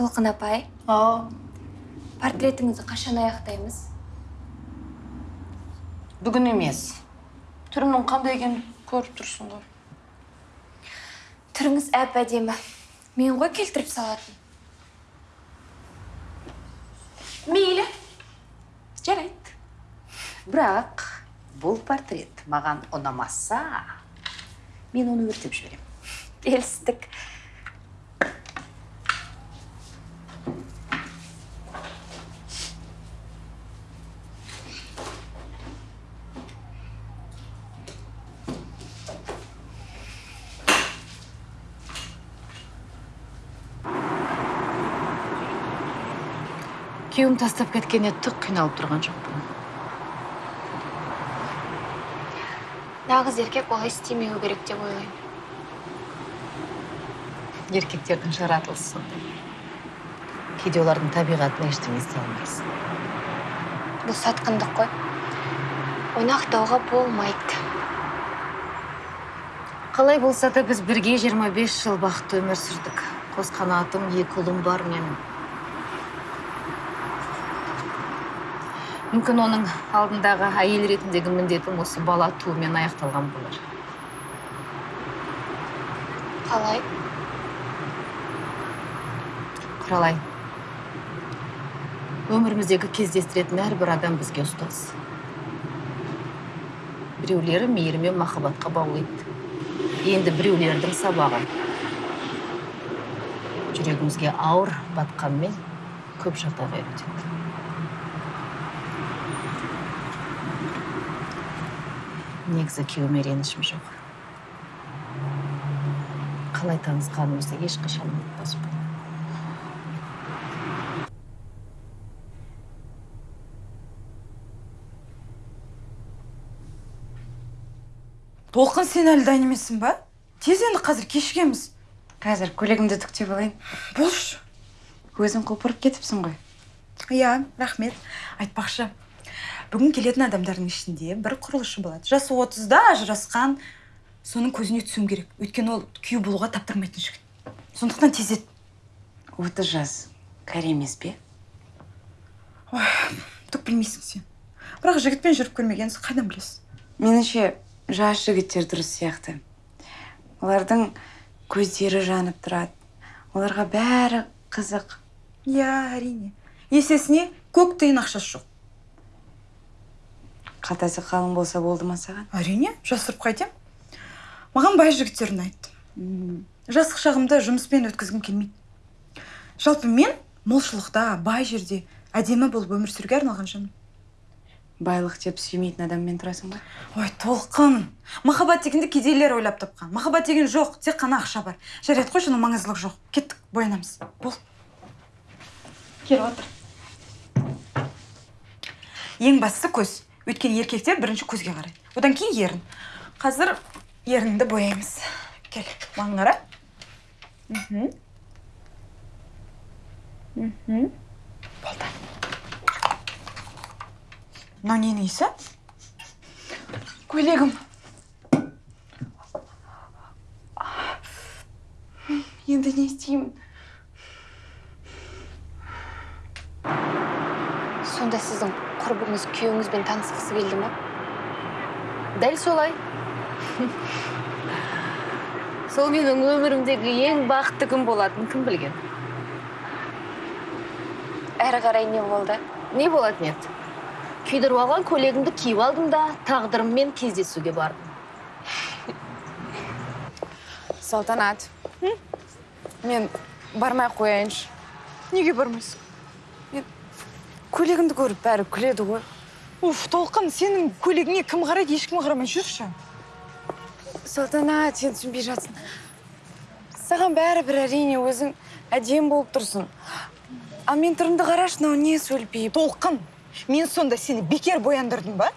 толқын апай. Ау портретіңізді қашан аяқтаймыз? Бүгін емес. Түрімнің қандай екенін көріп тұрсың ғой түріңіз әп әдемі. Мен ғой келтіріп салатын. Мейлі. Жарайды. Бірақ бұл портрет маған ұнамаса мен оны өртеп жіберемін. Келістік. Тастап кеткеніне түк қиналып тұрған жоқпын нағыз еркек олай істемеуі керек деп ойлаймын. Еркектердің жаратылысы. Сондай кейде олардың табиғатына ештеңе істей алмайсың. Бұл сатқындық қой. Оны ақтауға болмайды. Қалай болса да біз бірге 25 жыл бақытты өмір сүрдік. Қос қанатым екі ұлым бар менің. Мүмкін оның алдындағы әйел ретіндегі міндетім осы бала туумен аяқталған болар. Қалай? Құралай өміріміздегі кездестіретін әрбір адам бізге ұстаз. Біреулері мейірім мен махаббатқа баулиды. Енді біреулердің сабағы. Жүрегімізге ауыр батқанмен көп жағдайға үйретеді. Негізі күйеуіме ренішім жоқ. Қалай танысқанымызды ешқашан ұмытпаспын. Толқын сен әлі дайын емессің ба? Тез енді қазір кешігеміз. Қазір көйлегімді түктеп алайын болшы. Өзің құлпырып кетіпсің ғой. Иә рахмет. Айтпақшы. Бүгін келетін адамдардың ішінде бір құрылысшы болады. Жасы отызда ажырасқан соның көзіне түсуім керек. Өйткені ол күйеу болуға таптырмайтын жігіт. Сондықтан тез ет отыз жас кәрі емес пе? Ой түк білмейсің сен. Бірақ жігітпен жүріп көрмегенсің қайдан білесің меніңше жас жігіттер дұрыс сияқты. Олардың көздері жанып тұрады. Оларға бәрі қызық. Иә әрине. Есесіне көк тиын ақшасы жоқ. Қалтасы қалың болса болды ма саған әрине жасырып қайтем. Маған бай жігіттер ұнайды жастық шағымды жұмыспен өткізгім келмейді. Жалпы мен молшылықта бай жерде әдемі болып өмір сүруге арналған жанмын байлық деп сүймейтін адаммен тұрасың ба? Ой толқын. Махаббат дегенді кедейлер ойлап тапқан. Махаббат деген жоқ тек қана ақша бар. Жарайды қойшы оның маңыздылығы жоқ. Кеттік боянамыз. Бол. Кел отыр. Ең бастысы көз. Өйткені еркектер бірінші көзге қарайды. Одан кейін ерін. Қазір ерініңді бояймыз. Кел маған қара болды. Мынау ненің иісі? Көйлегім. Енді не істеймін? Сонда сіздің құрбыңыз күйеуіңізбен танысқысы келді ма дәл солай сол менің өмірімдегі ең бақытты күн болатын кім білген әрі қарай не болды не болатын еді күйдіріп алған көйлегімді киіп алдым да тағдырыммен кездесуге бардым салтанат мен бармай ақ қояйыншы неге бармайсың көйлегімді көріп бәрі күледі ғой. Уф толқын сенің көйлегіңе кім қарайды ешкім қарамай жүрші. Салтанат сен түсінбей жатсың саған бәрібір әрине өзің әдемі болып тұрсың. Ал мен түрімді қарашы мынау не сөлпиіп? Толқын мен сонда сені бекер бояндырдым ба?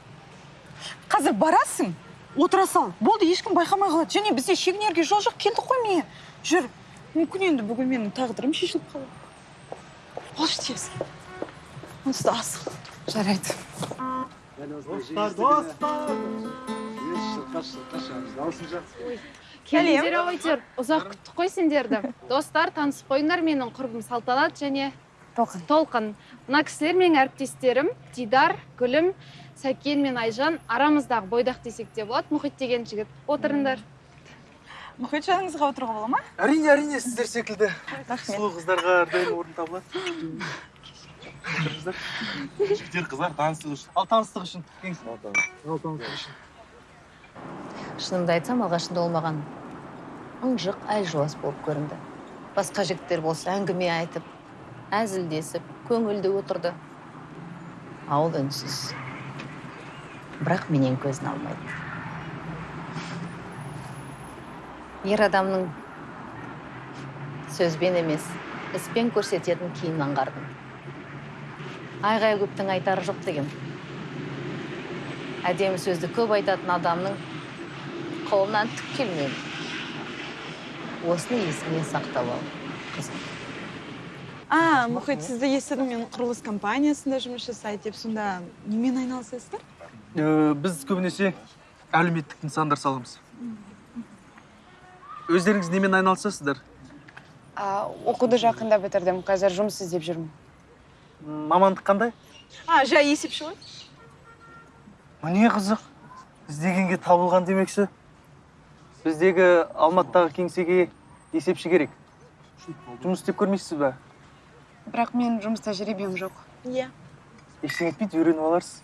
Қазір барасың отыра сал. Болды ешкім байқамай қалады. Және бізде шегінерге жол жоқ келдік қой міне. Жүр. Мүмкін енді бүгін менің тағдырым шешіліп қалар тез. Асық жарайды. Dostlar, dostlar. келіңдер ойдер ұзақ күттік қой сендерді. Достар танысып қойыңдар менің құрбым салтанат және толқын. Толқын. Мына кісілер менің әріптестерім дидар гүлім сәкен мен айжан арамыздағы бойдақ десек те болады. Мұхит деген жігіт. Отырыңдар. Мұхит жаныңызға отыруға бола ма? Әрине әрине сіздер секілді. Сұлу қыздарға әрдайым орын табылады. Жігіттер қыздар таныстық үшін. Ал таныстық үшін. Ал таныстық үшін. Шынымды айтсам алғашында ол маған ыңжық әлжуаз болып көрінді. Басқа жігіттер болса әңгіме айтып әзілдесіп көңілді отырды. А ол үнсіз. Бірақ менен көзін алмайды. Ер адамның сөзбен емес іспен көрсететін киімін аңғардым. Айғай көптің айтары жоқ деген. Әдемі сөзді көп айтатын адамның қолынан түк келмеді осыны есіңе сақтап ал қызым. А мұхит сізді естідім мен құрылыс компаниясында жұмыс жасайды деп. Сонда немен айналысасыздар? Э, біз көбінесе әлеуметтік нысандар саламыз өздеріңіз немен айналысасыздар? А, оқуды жақында бітірдім қазір жұмыс іздеп жүрмін. Мамандық қандай? А жай есепші ғой. Міне қызық. Іздегенге табылған демекші. Біздегі алматыдағы кеңсеге есепші керек. Жұмыс істеп көрмейсіз ба? Бірақ мен жұмыс тәжірибем жоқ. Иә. Ештеңе етпейді үйреніп аларсыз.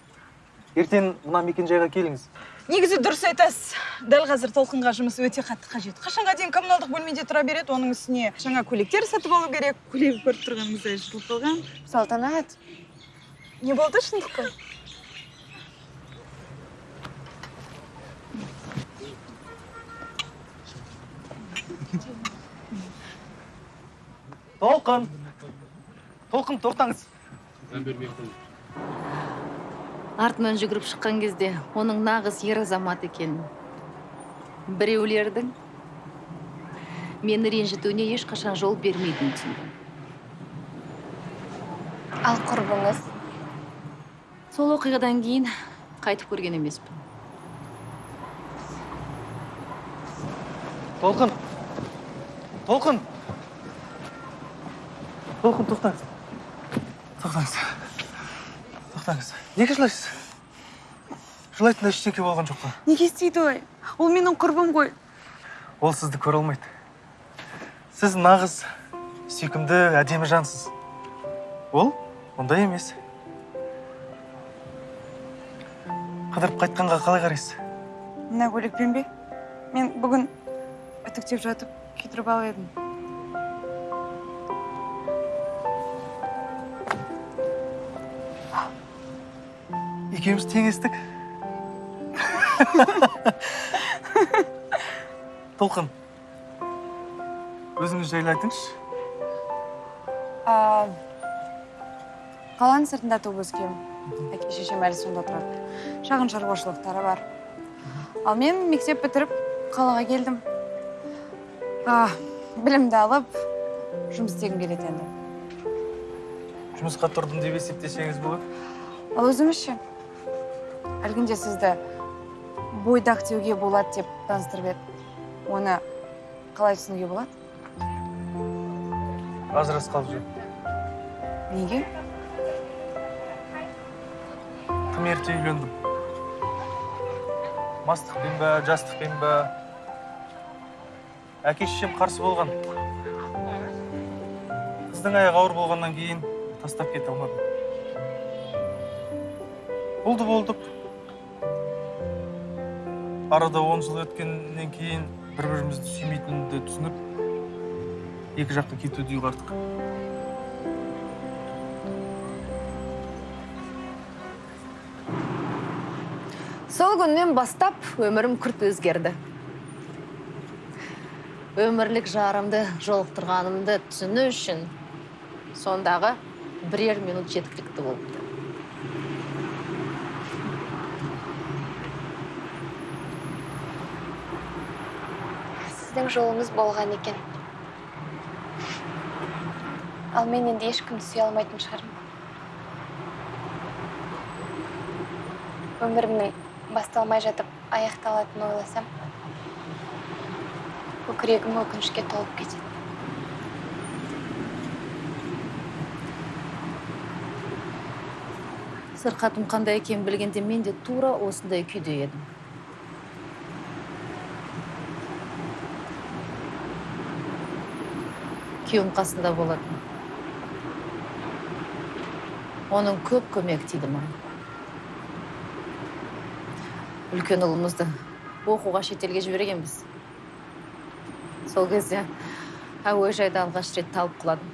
Ертең мына мекенжайға келіңіз. Негізі дұрыс айтасыз. Дәл қазір толқынға жұмыс өте қатты қажет. Қашанға дейін коммуналдық бөлмеде тұра береді оның үстіне жаңа көйлектер сатып алу керек көйлегі көріп тұрғаныңыздай жыртылып қалған. Салтанат. Не болды шындық қой? Толқын. Толқын тоқтаңыз. Артынан жүгіріп шыққан кезде оның нағыз ер азамат екенін біреулердің мені ренжітуіне ешқашан жол бермейтінін түсіндім. Ал құрбыңыз? Сол оқиғадан кейін қайтып көрген емеспін. Толқын! Толқын! Толқын тоқтаңыз. Тоқтаңыз. Тоқтаңыз неге жылайсыз жылайтындай ештеңе болған жоқ қой неге істейді олай ол менің құрбым ғой ол сізді көре алмайды. Сіз нағыз сүйкімді әдемі жансыз. Ол ондай емес. Қыдырып қайтқанға қалай қарайсыз? Мына көйлекпен бе? Мен бүгін үтіктеп жатып күйдіріп алып едім. Екеуміз тең естік толқын өзіңіз жайлы айтыңызшы. Қаланың сыртында туып өскенмін. Әке шешем әлі сонда тұрады. Шағын шаруашылықтары бар. Ал мен мектеп бітіріп қалаға келдім. А, білімді алып жұмыс істегім келеді енді. Жұмысқа тұрдым деп есептесеңіз болады. Ал өзіңіз ше әлгінде сізді бойдақ деуге болады деп таныстырып еді. Оны қалай түсінуге болады? Ажырасып қалып жүрмін неге? Тым ерте үйлендім? Мастықпен ба жастықпен ба әке шешем қарсы болған. Қыздың аяғы ауыр болғаннан кейін тастап кете алмадым. Болды болдық арада он жыл өткеннен кейін бір бірімізді сүймейтінімді түсініп екі жаққа кетуді ұйғардық. Сол күннен бастап өмірім күрт өзгерді. Өмірлік жарымды жолықтырғанымды түсіну үшін сондағы бірер минут жеткілікті болыпты. Жолыңыз болған екен. Ал мен енді ешкімді сүйе алмайтын шығармын. Өмірімнің басталмай жатып аяқталатынын ойласам көкірегім өкінішке толып кетеді. Сырқатым қандай екенін білгенде мен де тура осындай күйде едім. Күйеуім қасында болатын. Оның көп көмегі тиді маған. Үлкен ұлымызды оқуға шетелге жібергенбіз. Сол кезде әуежайда алғаш рет талып құладым.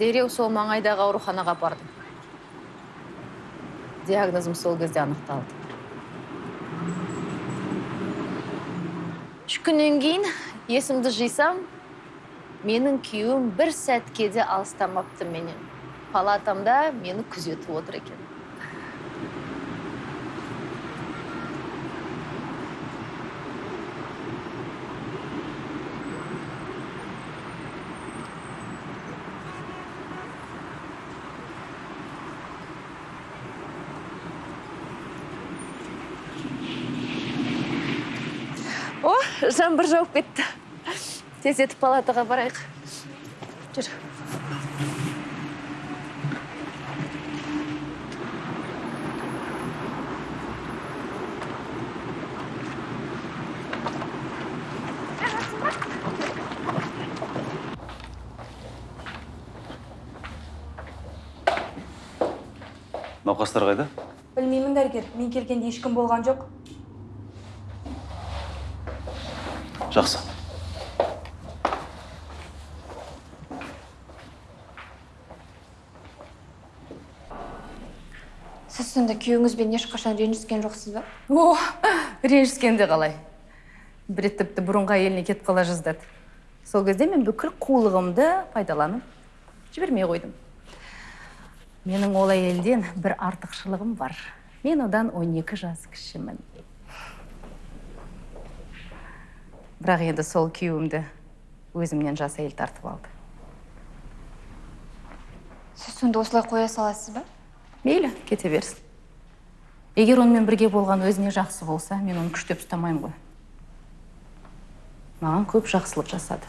Дереу сол маңайдағы ауруханаға бардым диагнозым сол кезде анықталды. Үш күннен кейін есімді жисам менің күйеуім бір сәтке де алыстамапты менен. Палатамда мені күзетіп отыр екен. О жаңбыр жауып кетті. Тездетіп палатаға барайық. Жүр. Науқастар қайда? Білмеймін дәрігер. Мен келгенде ешкім болған жоқ. Жақсы. Сонда күйеуіңізбен ешқашан ренжіскен жоқсыз ба? О ренжіскенде қалай. Бір рет тіпті бұрынғы әйеліне кетіп қала жаздады. Сол кезде мен бүкіл қулығымды пайдаланып жібермей қойдым. Менің ол әйелден бір артықшылығым бар. Мен одан 12 жас кішімін. Бірақ енді сол күйеуімді өзімнен жас әйел тартып алды. Сіз сонда осылай қоя саласыз ба? Мейлі кете берсін. Егер онымен бірге болған өзіне жақсы болса мен оны күштеп ұстамаймын ғой. Маған көп жақсылық жасады.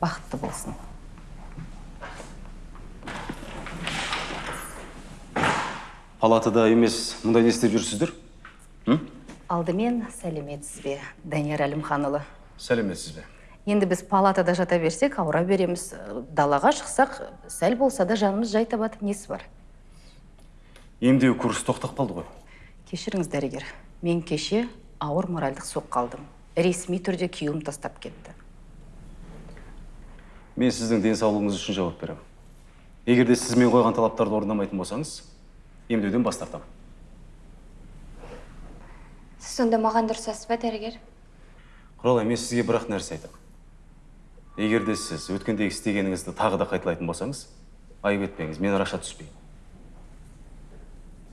Бақытты болсын. Палатада емес мұнда не істеп жүрсіздер? Алдымен сәлеметсіз бе данияр әлімханұлы? Сәлеметсіз бе? Енді біз палатада жата берсек ауыра береміз. Далаға шықсақ сәл болса да жанымыз жай табады несі бар? Емдеу курсы тоқтап қалды ғой. Кешіріңіз дәрігер. Мен кеше ауыр моральдық соққы алдым. Ресми түрде күйеуім тастап кетті. Мен сіздің денсаулығыңыз үшін жауап беремін. Егер де сіз мен қойған талаптарды орындамайтын болсаңыз емдеуден бас тартамын. Сіз сонда маған дұрысасыз ба дәрігер? Құралай мен сізге бір ақ нәрсе айтамын егер де сіз өткендегі істегеніңізді тағы да қайталайтын болсаңыз айып етпеңіз мен араша түспеймін.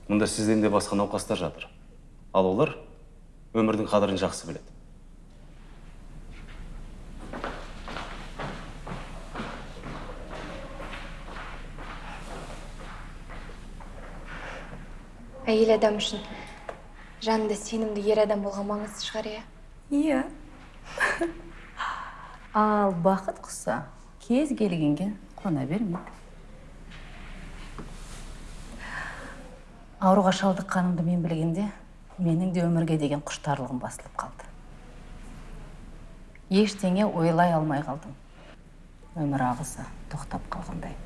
Мұнда сізден де басқа науқастар жатыр. Ал олар өмірдің қадірін жақсы біледі. Әйел адам үшін жанында сенімді ер адам болған маңызды шығар иә? Иә. Ал бақыт құса кез келгенге қона бермейді. Ауруға шалдыққанымды мен білгенде менің де өмірге деген құштарлығым басылып қалды. Ештеңе ойлай алмай қалдым. Өмір ағысы тоқтап қалғандай.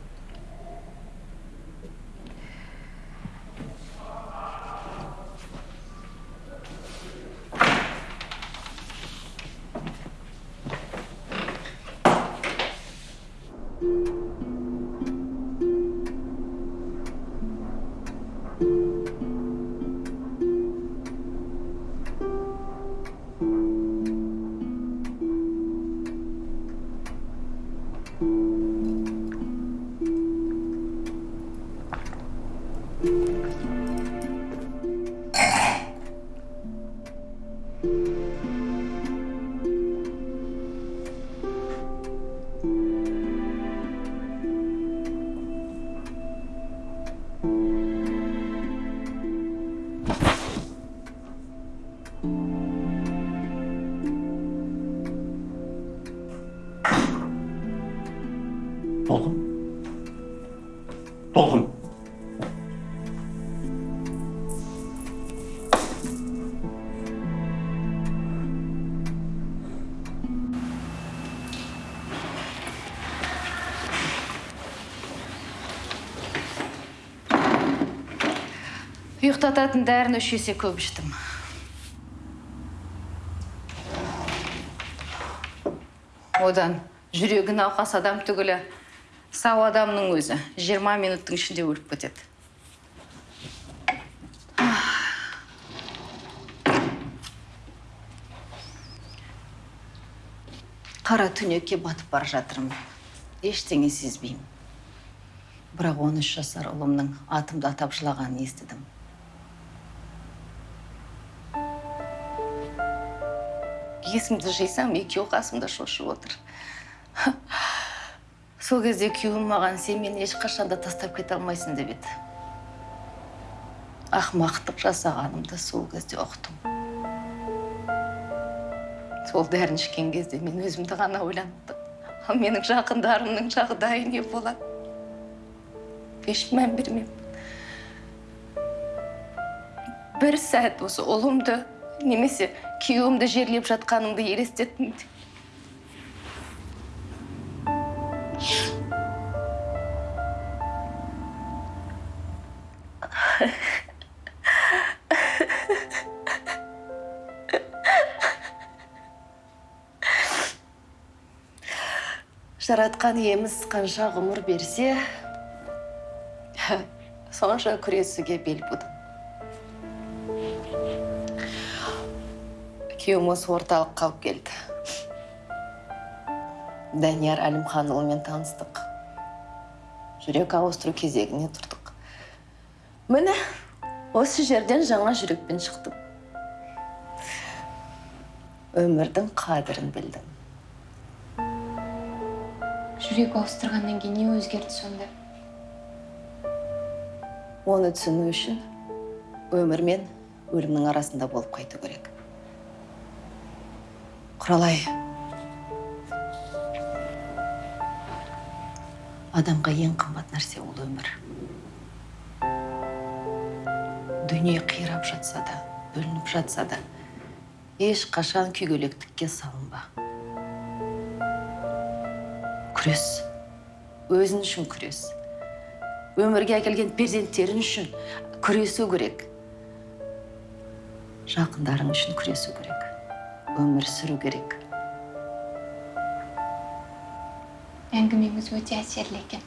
Ұйықтататын дәріні үш есе көп іштім. Одан жүрегі науқас адам түгілі сау адамның өзі 20 минуттың ішінде өліп кетеді. Қара түнекке батып бара жатырмын. Ештеңе сезбеймін. Бірақ 13 жасар ұлымның атымды атап жылағанын естідім. Есімді жисам екеуі қасымда шошып отыр. Сол кезде күйеуім маған сен мені ешқашан да тастап кете алмайсың деп еді. Ақымақтық жасағанымды сол кезде ұқтым. Сол дәріні ішкен кезде мен өзімді ғана ойландым ал менің жақындарымның жағдайы не болады еш мән бермеймін бір сәт осы ұлымды немесе күйеуімді жерлеп жатқанымды елестеттім жаратқан иеміз қанша ғұмыр берсе сонша күресуге бел будым күйеуім осы орталыққа алып келді. Данияр әлімханұлымен таныстық. Жүрек ауыстыру кезегіне тұрдық. Міне осы жерден жаңа жүрекпен шықтым. Өмірдің қадірін білдім. Жүрек ауыстырғаннан кейін не өзгерді сонда? Оны түсіну үшін өмір мен өлімнің арасында болып қайту керек. Құралай. Адамға ең қымбат нәрсе ол өмір. Дүние қирап жатса да бүлініп жатса да ешқашан күйгелектікке салынба. Күрес. Өзің үшін күрес. Өмірге әкелген перзенттерің үшін күресу керек. Жақындарың үшін күресу керек. Өмір сүру керек. Әңгімеңіз өте әсерлі екен.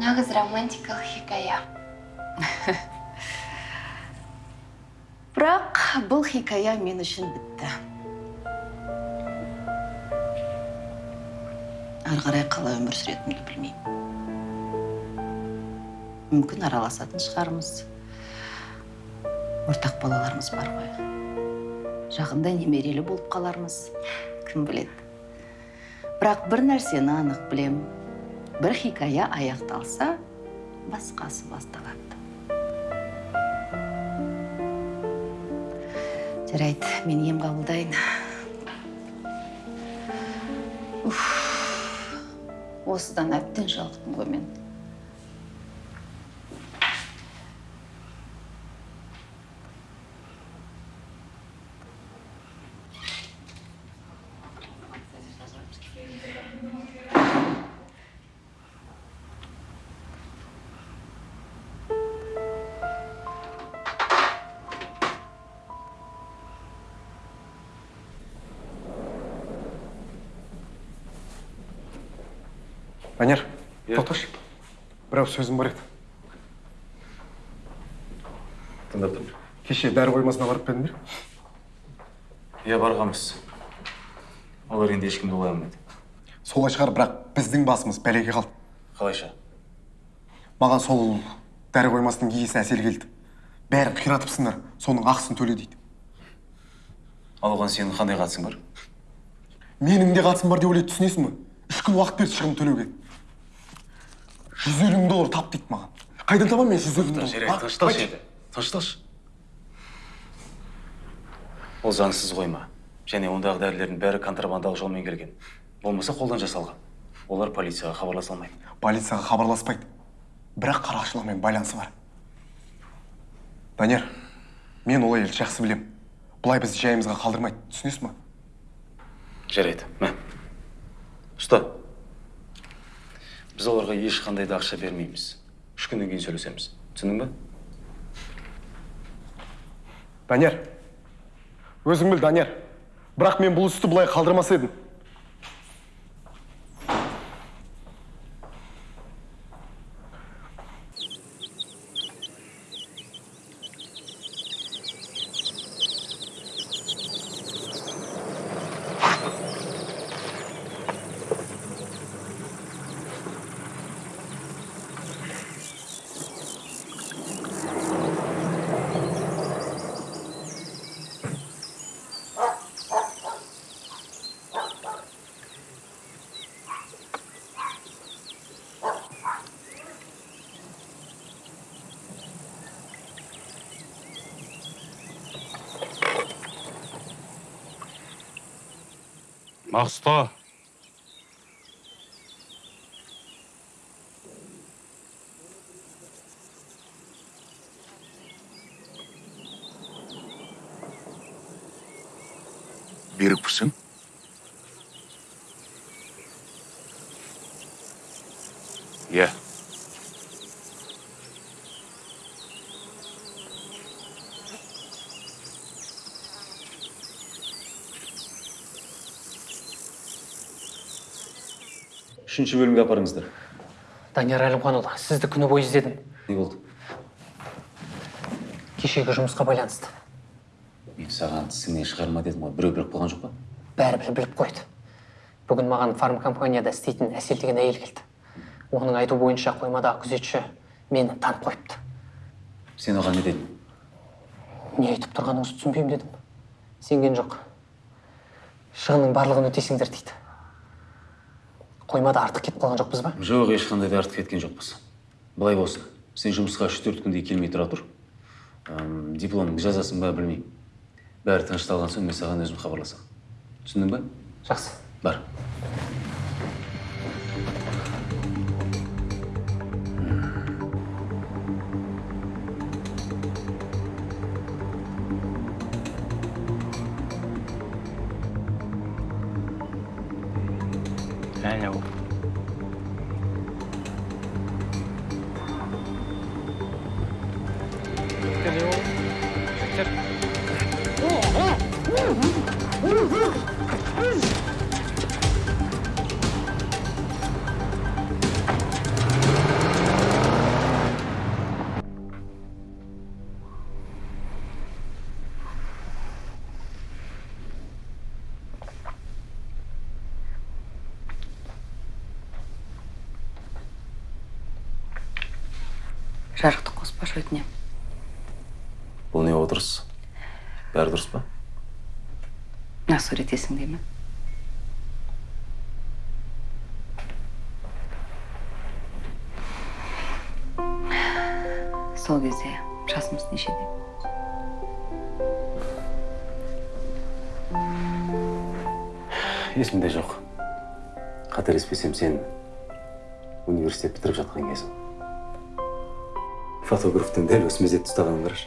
Нағыз романтикалық хикая. Бірақ бұл хикая мен үшін бітті. Ары қарай қалай өмір сүретінімді білмеймін. Мүмкін араласатын шығармыз. Ортақ балаларымыз бар ғой. Жақында немерелі болып қалармыз. Кім біледі? Бірақ бір нәрсені анық білем. Бір хикая аяқталса басқасы басталады. Жарайды мен ем қабылдайын. Уф, осыдан әбден жалықтым ғой мен. Бір сөзім бар еді. Тыңдап тұрмын. Кеше дәрі қоймасына барып па едіңдер иә барғанбыз. Олар енді ешкімді олай алмайды. Солай шығар бірақ біздің басымыз бәлеге қалды. Қалайша? Маған сол дәрі қоймасының иесі әсер келді. Бәрін қиратыпсыңдар соның ақысын төле дейді. Ал оған сенің қандай қатысың бар? Менің де қатысым бар деп ойлайды түсінесің ба үш күн уақыт берді шығын төлеуге. Жүз елу мың доллар тап дейді маған қайдан табамын мен жүз елу мың жарайды доллар тынышталшы енді тынышталшы ол заңсыз қойма және ондағы дәрілердің бәрі контрабандалық жолмен келген болмаса қолдан жасалған олар полицияға хабарласа алмайды полицияға хабарласпайды бірақ қарақшылармен байланысы бар данияр мен ол әйелді жақсы білем бұлай бізді жайымызға қалдырмайды түсінесіз ма жарайды мә ұста біз оларға ешқандай да ақша бермейміз. Үш күннен кейін сөйлесеміз. Түсіндің ба? Данияр. Өзің біл данияр. Бірақ мен бұл істі бұлай қалдырмас едім. Мақсұта берікпісің иә үшінші бөлімге апарыңыздар. Данияр әлімханұлы сізді күні бойы іздедім. Не болды? Кешегі жұмысқа байланысты. Мен саған тісіңнен шығарма дедім ғой. Біреу біліп қалған жоқ па? Бәрібір біліп қойды. Бүгін маған фарм компанияда істейтін әсел деген әйел келді. Оның айту бойынша қоймадағы күзетші мені танып қойыпты. Сен оған не дедің? Не айтып тұрғаныңызды түсінбеймін дедім. Сенген жоқ. Шығынның барлығын өтейсіңдер дейді. Қоймада артық кетіп қалған жоқпыз ба? Жоқ ешқандай да артық кеткен жоқпыз. Былай болсын. Сен жұмысқа үш төрт күндей келмей тұра тұр. Әм, дипломыңды жазасың ба білмеймін. Бәрі тынышталған соң мен саған өзім хабарласамын. Түсіндің ба? Жақсы. Бар. Жарықты қоспашы өтінемін бұл не отырыс? Бәрі дұрыс па? Мына сурет есіңде ме? Сол кезде жасымыз нешеде? Есімде жоқ. Қателеспесем сен университет бітіріп жатқан кезің. Фотографтың дәл осы мезетті ұстағанын қарашы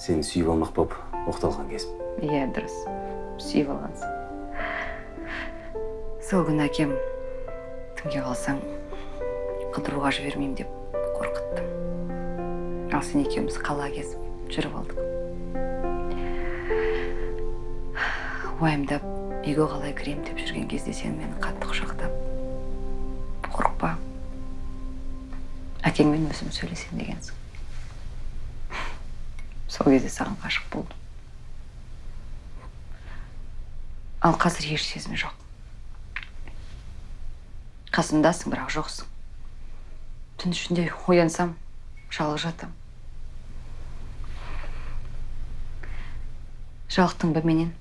сені сүйіп алмақ болып оқталған кезім. Иә дұрыс. Сүйіп алғансың. Сол күні әкем түнге қалсаң қыдыруға жібермеймін деп қорқытты ал сен екеуміз қала кезіп жүріп алдық. Уайымдап үйге қалай кіремін деп жүрген кезде сен мені қатты құшақтап әкеңмен өзім сөйлесемін дегенсің сол кезде саған ғашық болдым ал қазір еш сезім жоқ қасымдасың бірақ жоқсың түн ішінде оянсам жалғыз жатамын жалықтың ба менен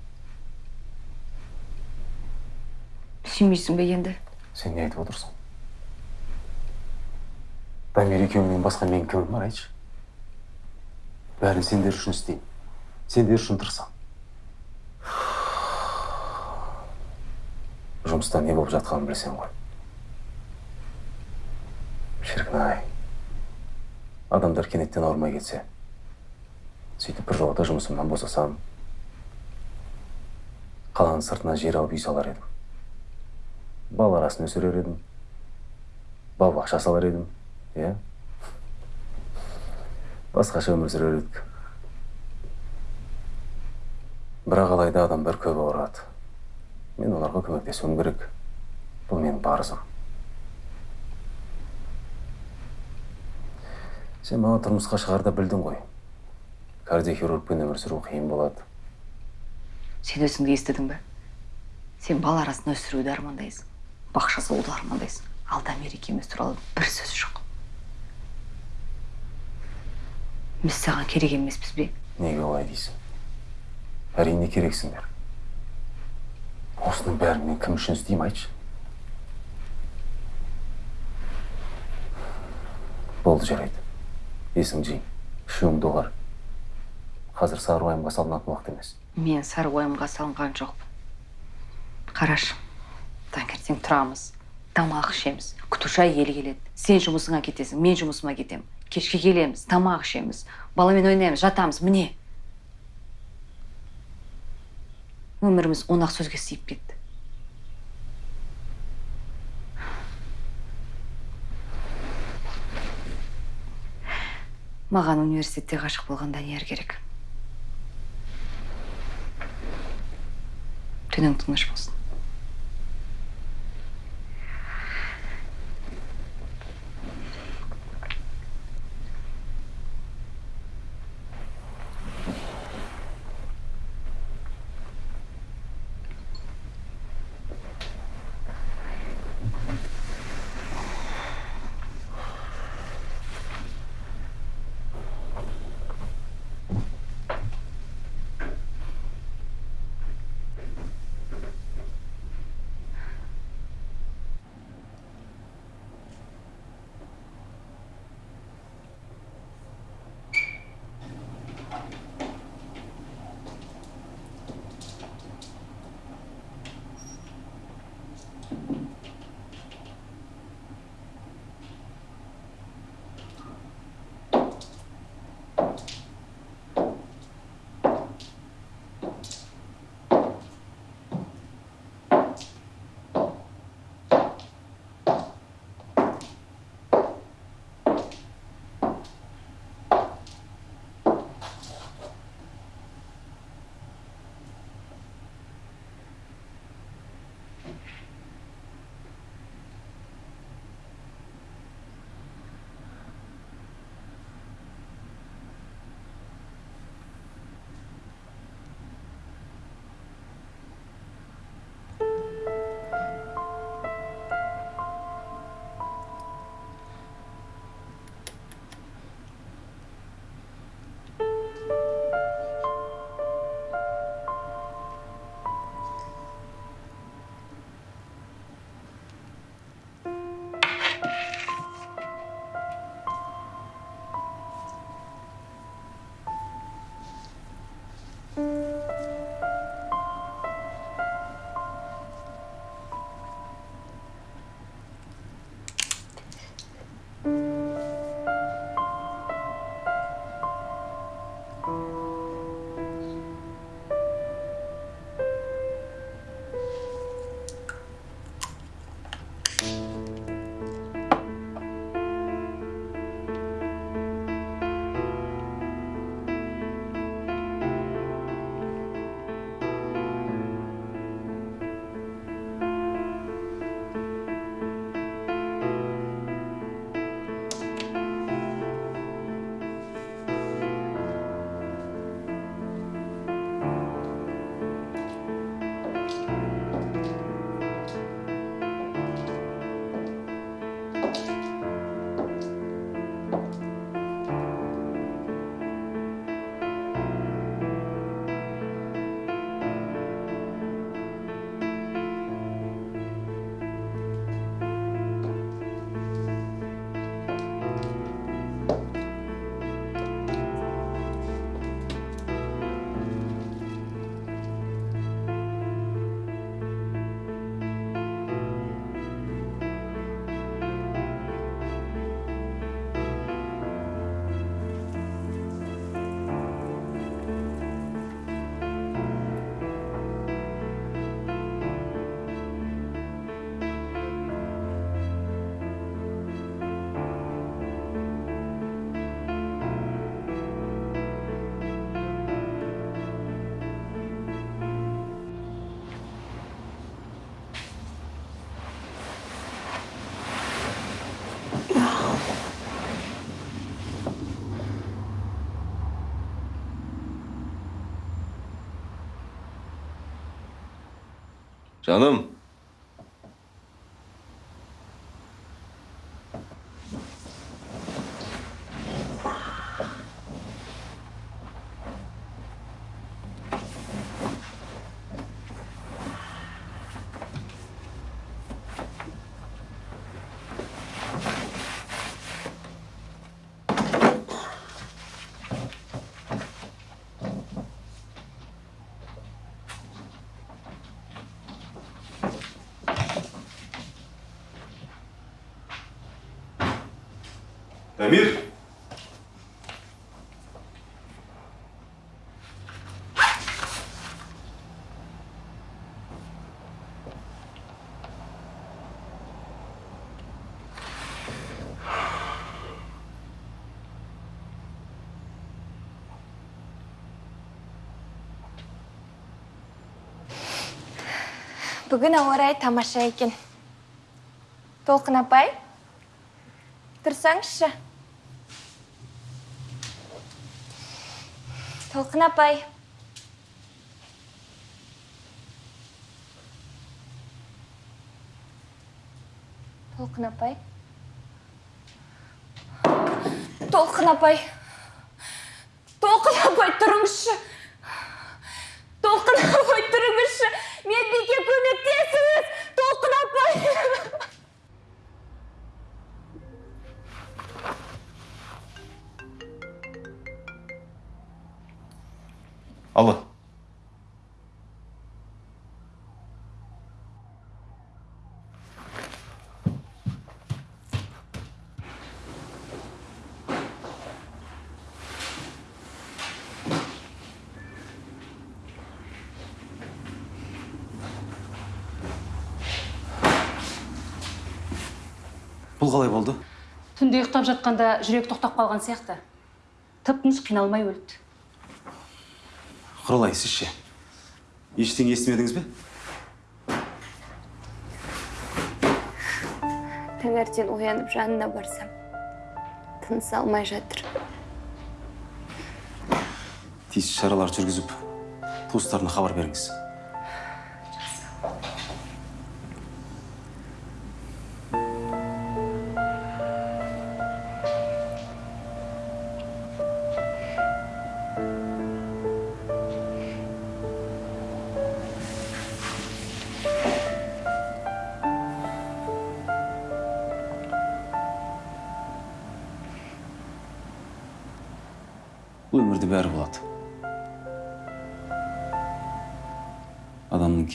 сүймейсің бе енді сен не айтып отырсың дамир екеуіңнен басқа менің кімім бар айтшы бәрін сендер үшін істеймін сендер үшін тырысамын жұмыста не болып жатқанын білсең ғой шіркін ай адамдар кенеттен ауырмай кетсе сөйтіп бір жолата жұмысымнан босасам қаланың сыртына жер алып үй салар едім бал арасын өсірер едім бал бақша салар едім иә басқаша өмір сүрер едік? Бірақ алайда адамдар көп ауырады. Мен оларға көмектесуім керек. Бұл менің парызым. Сен маған тұрмысқа шығарда білдің ғой. Кардиохирургпен өмір сүру қиын болады. Сен өзіңді естідің бе? Сен бал арасын өсіруді армандайсың бақша салуды армандайсың. Ал дамир екеуміз туралы бір сөз жоқ. Біз саған керек емеспіз бе неге олай дейсің әрине керексіңдер осының бәрін мен кім үшін істеймін айтшы болды жарайды есің жи үшеуің доғар қазір сары уайымға салынатын уақыт емес мен сары уайымға салынған жоқпын қарашы таңертең тұрамыз тамақ ішеміз күтуші әйел келеді сен жұмысыңа кетесің мен жұмысыма кетемін кешке келеміз тамақ ішеміз баламен ойнаймыз жатамыз. Міне. Өміріміз он ақ сөзге сыйып кетті. Маған университетте ғашық болған данияр керек? Түнің тыныш болсын. Canım. Дамир? Бүгін ауа райы тамаша екен. Толқын апай тұрсаңызшы. Толқын апай. Толқын апай. Толқын апай. Толқын апай тұрыңызшы. Бұл қалай болды? Түнде ұйықтап жатқанда жүрек тоқтап қалған сияқты. Тып тыныш қиналмай өлді. Құралай сіз ше? Ештеңе естімедіңіз бе? Таңертең оянып жанына барсам тыныс алмай жатыр. Тиісті шаралар жүргізіп туыстарына хабар беріңіз.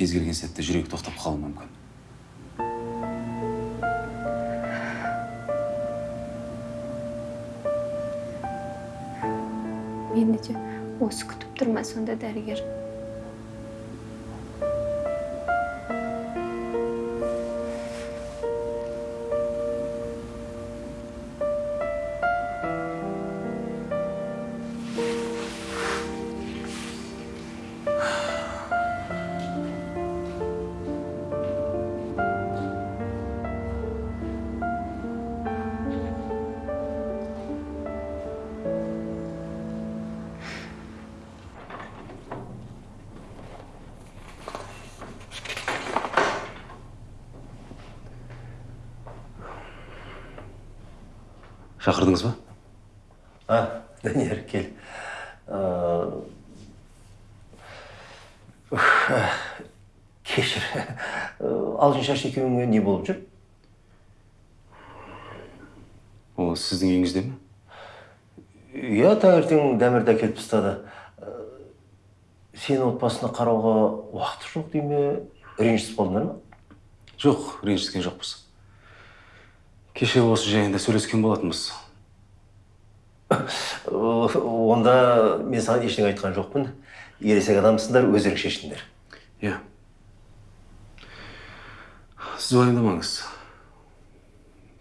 Кез келген сәтте жүрегі тоқтап қалуы мүмкін. Мені де осы күтіп тұр ма сонда дәрігер? Шақырдыңыз ба А, Данияр, кел. Кешір. Алтыншаш екеуіңе не болып жүр? ол сіздің үйіңізде ме Иә, таңертең дәмірді әкеліп тастады. Сені отбасына қарауға уақыты жоқ дей ме? Ренжісіп қалдыңдар ма? жоқ ренжіскен жоқпыз кеше осы жайында сөйлескен болатынбыз Онда мен саған ештеңе айтқан жоқпын. Ересек адамсыңдар, өздерің шешіңдер. иә сіз уайымдамаңыз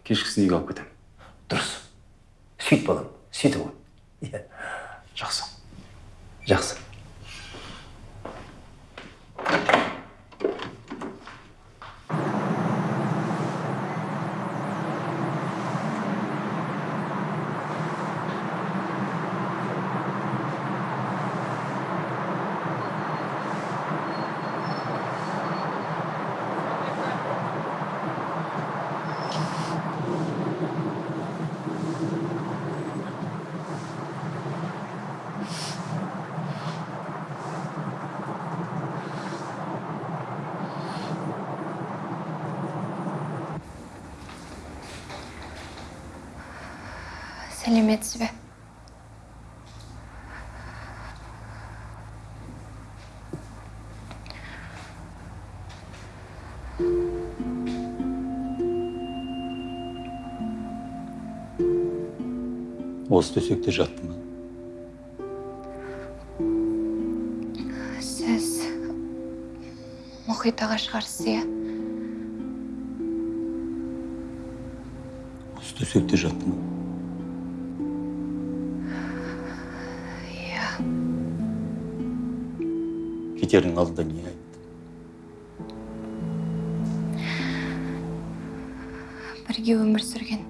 кешкісін үйге алып кетемін Дұрыс. Сөйт балам, сөйтіп ғой. Иә. жақсы Жақсы. Сәлеметсіз бе осы төсекте жаттым сіз мұхит аға шығарсыз иә? Осы төсекте жаттым алдында не айт бірге өмір сүрген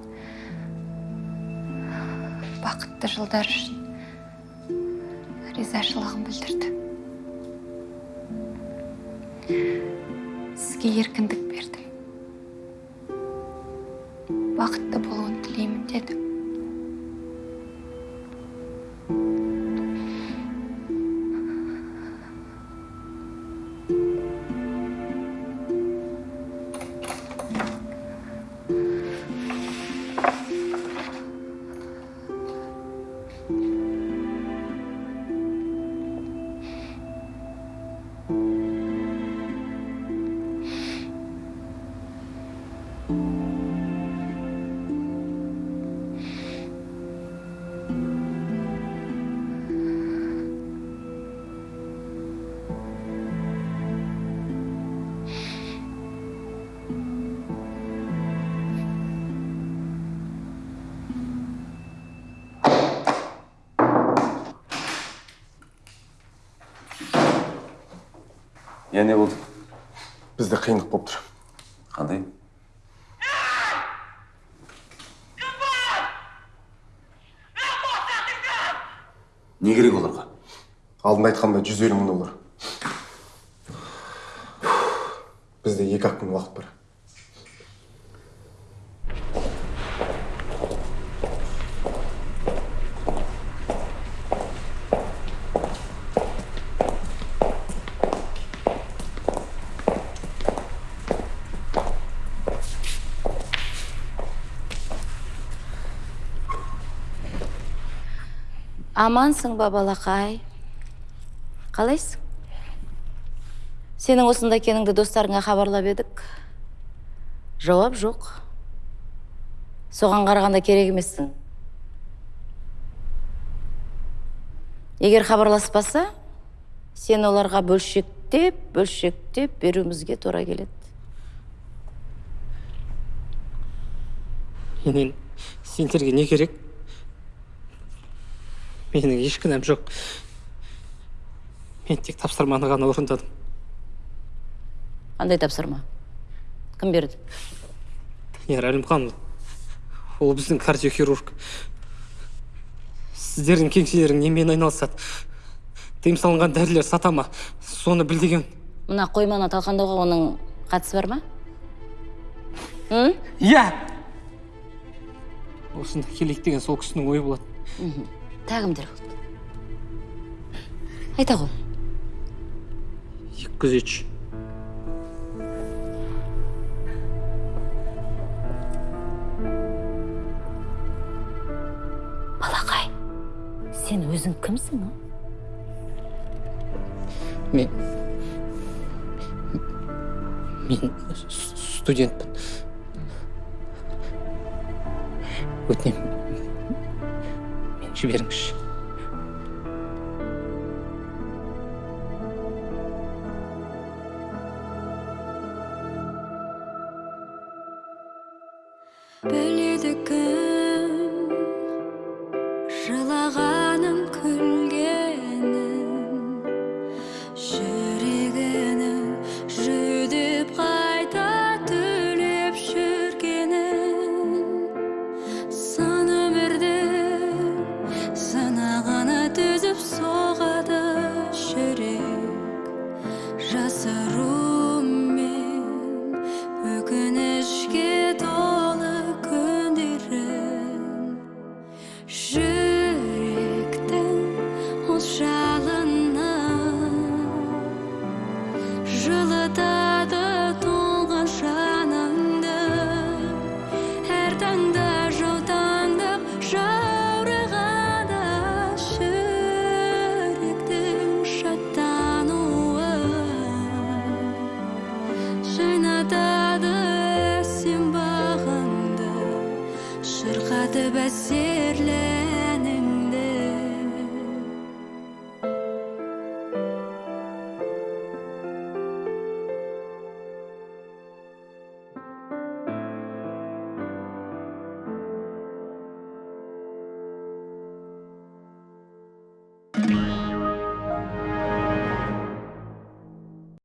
бақытты жылдар үшін ризашылығын білдірді. Сізге еркіндік иә не болды бізде қиындық болып тұр қандай не керек оларға алдында айтқандай жүз елу мың доллар бізде екі ақ күн уақыт бар амансың ба балақай қалайсың? Сенің осында екеніңді достарыңа хабарлап едік. Жауап жоқ. Соған қарағанда керек емессің. Егер хабарласпаса сен оларға бөлшектеп бөлшектеп беруімізге тура келеді. Менен сендерге не керек? Менің еш кінәм жоқ. Мен тек тапсырманы ғана орындадым. Қандай тапсырма? Кім берді? Данияр әлімханұлы. Ол біздің кардиохирург. Сіздердің кеңселерің немен айналысады. Тыйым салынған дәрілер сата ма? Соны біл деген. Мына қойманы талқандауға оның қатысы бар ма? Иә! Осында келейік деген сол кісінің ойы болады кімдер болды айта ғой екі күзетші балақай сен өзің кімсің мен мен студентпін. Өтінемін. Мені